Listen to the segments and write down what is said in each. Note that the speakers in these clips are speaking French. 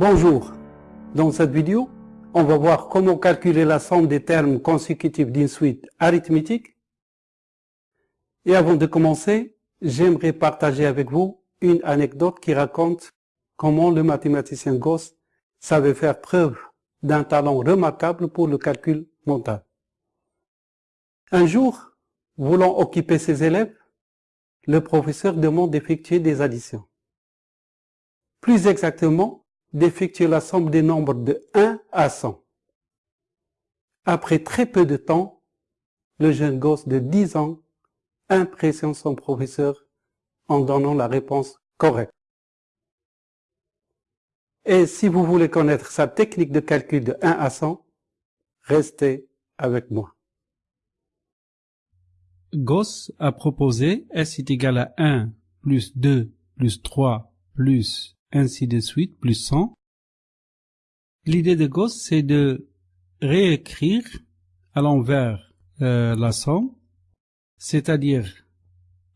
Bonjour, dans cette vidéo, on va voir comment calculer la somme des termes consécutifs d'une suite arithmétique. Et avant de commencer, j'aimerais partager avec vous une anecdote qui raconte comment le mathématicien Gauss savait faire preuve d'un talent remarquable pour le calcul mental. Un jour, voulant occuper ses élèves, le professeur demande d'effectuer des additions. Plus exactement, d'effectuer la somme des nombres de 1 à 100. Après très peu de temps, le jeune gosse de 10 ans impressionne son professeur en donnant la réponse correcte. Et si vous voulez connaître sa technique de calcul de 1 à 100, restez avec moi. Gauss a proposé S est égal à 1 plus 2 plus 3 plus ainsi de suite, plus 100. L'idée de Gauss, c'est de réécrire à l'envers euh, la somme, c'est-à-dire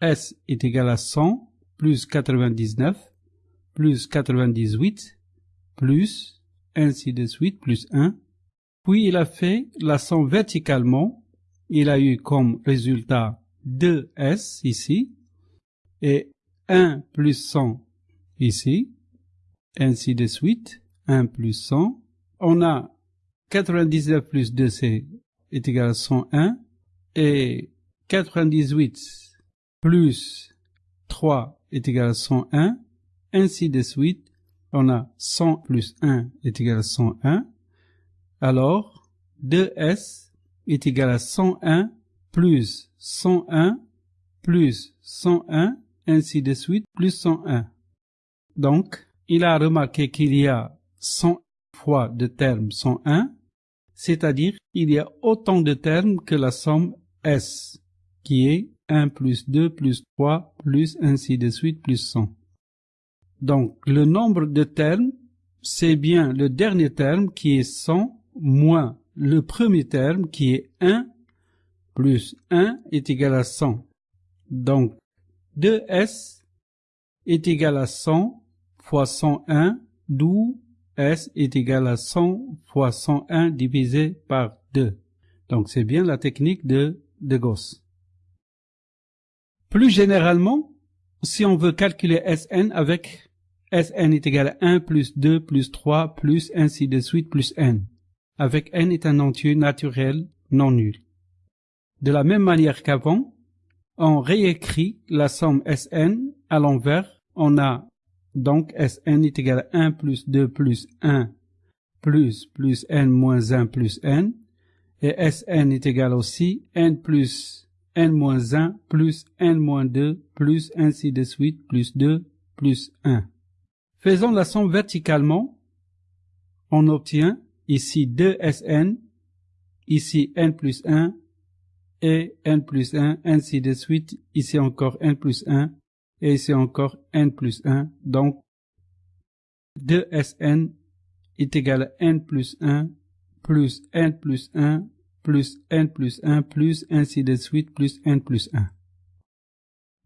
S est égal à 100 plus 99 plus 98 plus ainsi de suite plus 1. Puis il a fait la somme verticalement. Il a eu comme résultat 2S ici et 1 plus 100 ici ainsi de suite, 1 plus 100. On a 99 plus 2, c'est est égal à 101, et 98 plus 3 est égal à 101, ainsi de suite. On a 100 plus 1 est égal à 101. Alors, 2s est égal à 101 plus 101 plus 101, ainsi de suite, plus 101. Donc, il a remarqué qu'il y a 100 fois de termes 101, c'est-à-dire il y a autant de termes que la somme S, qui est 1 plus 2 plus 3 plus ainsi de suite plus 100. Donc le nombre de termes, c'est bien le dernier terme qui est 100 moins le premier terme qui est 1 plus 1 est égal à 100. Donc 2S est égal à 100 fois 101, d'où S est égal à 100 fois 101 divisé par 2. Donc c'est bien la technique de, de Gauss. Plus généralement, si on veut calculer Sn avec Sn est égal à 1 plus 2 plus 3 plus ainsi de suite plus n, avec n est un entier naturel non nul. De la même manière qu'avant, on réécrit la somme Sn à l'envers, on a donc Sn est égal à 1 plus 2 plus 1 plus plus n moins 1 plus n. Et Sn est égal aussi n plus n moins 1 plus n moins 2 plus ainsi de suite plus 2 plus 1. Faisons la somme verticalement. On obtient ici 2Sn, ici n plus 1 et n plus 1, ainsi de suite, ici encore n plus 1 et c'est encore n plus 1. Donc, 2Sn est égal à n plus 1 plus n plus 1 plus n plus 1 plus ainsi de suite plus n plus 1.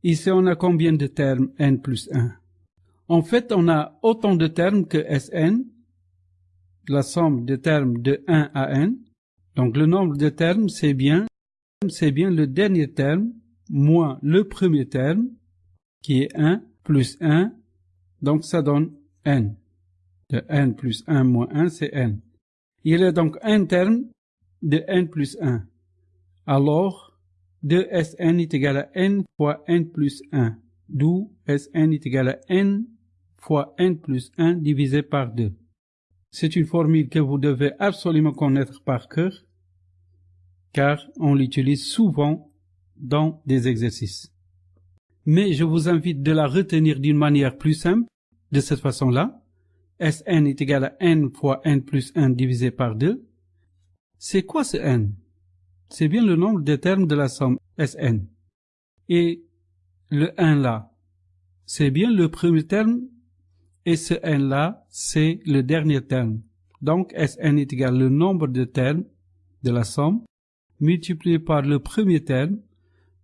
Ici, on a combien de termes n plus 1 En fait, on a autant de termes que Sn, la somme de termes de 1 à n. Donc, le nombre de termes, c'est bien, c'est bien le dernier terme moins le premier terme qui est 1 plus 1, donc ça donne n. De n plus 1 moins 1, c'est n. Il y a donc un terme de n plus 1. Alors, 2Sn est égal à n fois n plus 1, d'où Sn est égal à n fois n plus 1 divisé par 2. C'est une formule que vous devez absolument connaître par cœur, car on l'utilise souvent dans des exercices mais je vous invite de la retenir d'une manière plus simple, de cette façon-là. Sn est égal à n fois n plus 1 divisé par 2. C'est quoi ce n? C'est bien le nombre de termes de la somme Sn. Et le 1 là, c'est bien le premier terme, et ce n là, c'est le dernier terme. Donc Sn est égal au nombre de termes de la somme multiplié par le premier terme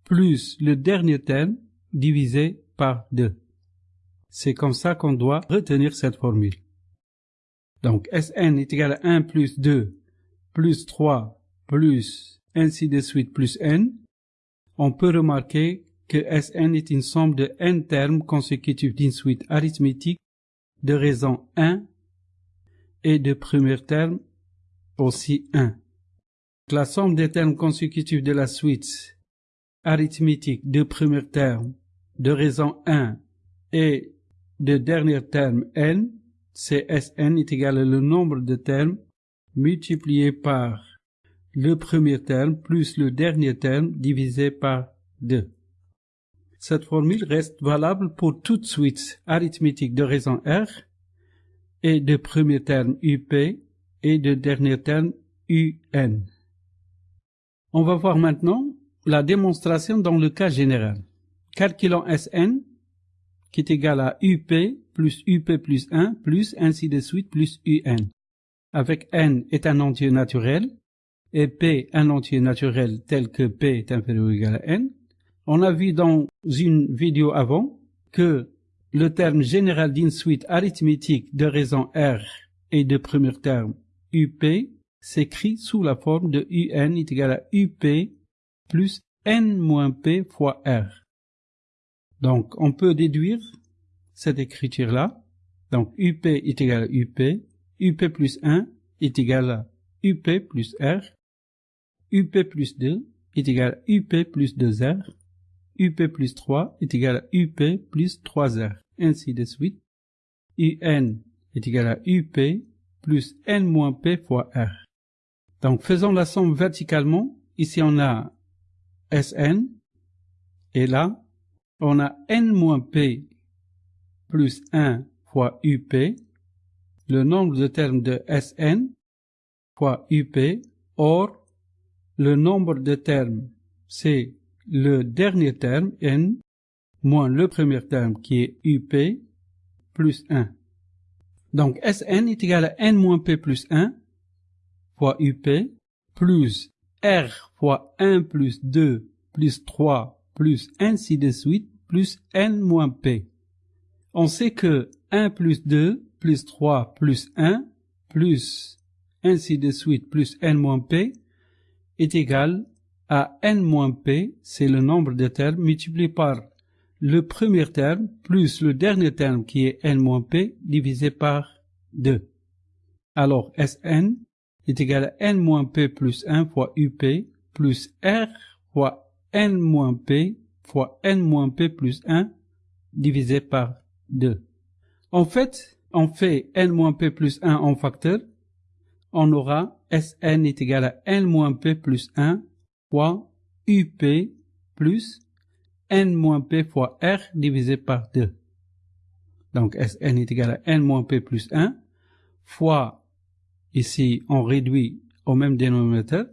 plus le dernier terme divisé par 2. C'est comme ça qu'on doit retenir cette formule. Donc Sn est égal à 1 plus 2 plus 3 plus ainsi de suite plus n. On peut remarquer que Sn est une somme de n termes consécutifs d'une suite arithmétique de raison 1 et de premier terme aussi 1. La somme des termes consécutifs de la suite arithmétique de premier terme de raison 1 et de dernier terme n, c'est Sn est égal au nombre de termes multiplié par le premier terme plus le dernier terme divisé par 2. Cette formule reste valable pour toute suite arithmétique de raison R et de premier terme UP et de dernier terme UN. On va voir maintenant la démonstration dans le cas général. Calculons Sn qui est égal à UP plus UP plus 1 plus ainsi de suite plus UN. Avec n est un entier naturel et p un entier naturel tel que p est inférieur ou égal à n, on a vu dans une vidéo avant que le terme général d'une suite arithmétique de raison R et de premier terme UP s'écrit sous la forme de UN est égal à UP plus N moins P fois R. Donc, on peut déduire cette écriture-là. Donc, UP est égal à UP, UP plus 1 est égal à UP plus R, UP plus 2 est égal à UP plus 2R, UP plus 3 est égal à UP plus 3R, ainsi de suite. UN est égal à UP plus N moins P fois R. Donc faisons la somme verticalement. Ici on a Sn et là on a N moins P plus 1 fois UP, le nombre de termes de Sn fois UP, or le nombre de termes c'est le dernier terme n moins le premier terme qui est up plus 1. Donc Sn est égal à n moins p plus 1 fois up plus r fois 1 plus 2 plus 3 plus ainsi de suite plus n moins p. On sait que 1 plus 2 plus 3 plus 1 plus ainsi de suite plus n moins p est égal à n-p, c'est le nombre de termes multiplié par le premier terme plus le dernier terme qui est n-p divisé par 2. Alors Sn est égal à n-p plus 1 fois up plus r fois n-p fois n-p plus 1 divisé par 2. En fait, on fait n-p plus 1 en facteur, on aura Sn est égal à n-p plus 1 fois UP plus N moins P fois R divisé par 2. Donc Sn est égal à N moins P plus 1 fois, ici on réduit au même dénominateur,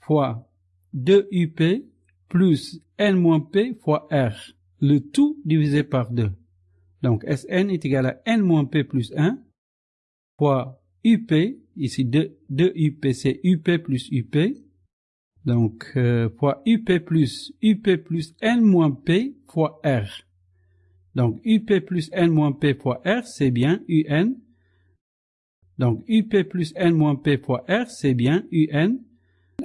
fois 2UP plus N moins P fois R, le tout divisé par 2. Donc Sn est égal à N moins P plus 1 fois UP, ici 2, 2 UP c'est UP plus UP, donc, euh, fois UP plus UP plus N moins P fois R. Donc, UP plus N moins P fois R, c'est bien UN. Donc, UP plus N moins P fois R, c'est bien UN.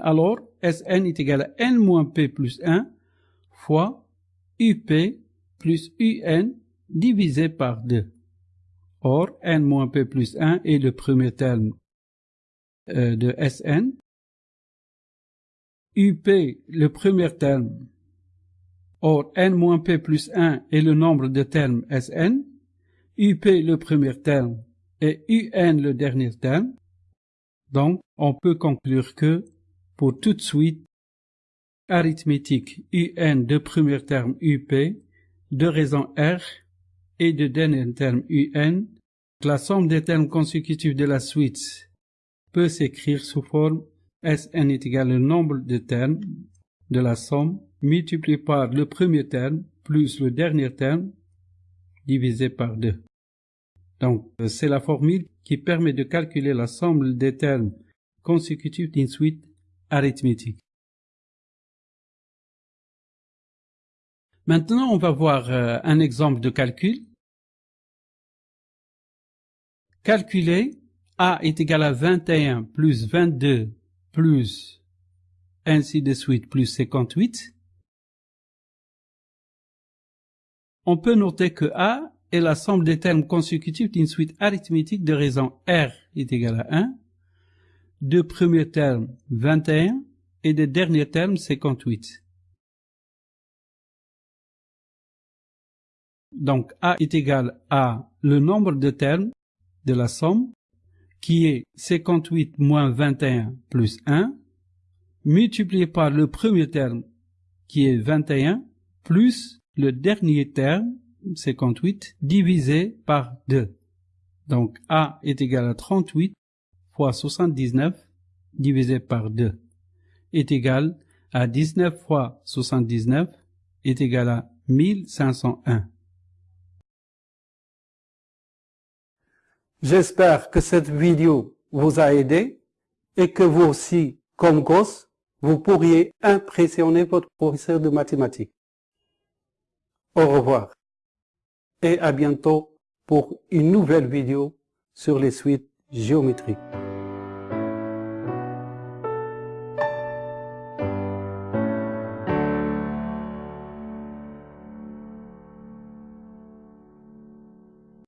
Alors, Sn est égal à N moins P plus 1 fois UP plus UN divisé par 2. Or, N moins P plus 1 est le premier terme euh, de Sn. UP, le premier terme. Or, n-p plus 1 est le nombre de termes Sn. UP, le premier terme, et UN, le dernier terme. Donc, on peut conclure que, pour toute suite arithmétique UN de premier terme UP, de raison R et de dernier terme UN, la somme des termes consécutifs de la suite peut s'écrire sous forme Sn est égal au nombre de termes de la somme multiplié par le premier terme plus le dernier terme divisé par 2. Donc, c'est la formule qui permet de calculer la somme des termes consécutifs d'une suite arithmétique. Maintenant, on va voir euh, un exemple de calcul. Calculer A est égal à 21 plus 22 plus ainsi de suite plus 58, on peut noter que A est la somme des termes consécutifs d'une suite arithmétique de raison R est égal à 1, de premiers termes 21 et de derniers termes 58. Donc A est égal à le nombre de termes de la somme qui est 58 moins 21 plus 1 multiplié par le premier terme qui est 21 plus le dernier terme 58 divisé par 2. Donc A est égal à 38 fois 79 divisé par 2 est égal à 19 fois 79 est égal à 1501. J'espère que cette vidéo vous a aidé et que vous aussi, comme gosse, vous pourriez impressionner votre professeur de mathématiques. Au revoir et à bientôt pour une nouvelle vidéo sur les suites géométriques.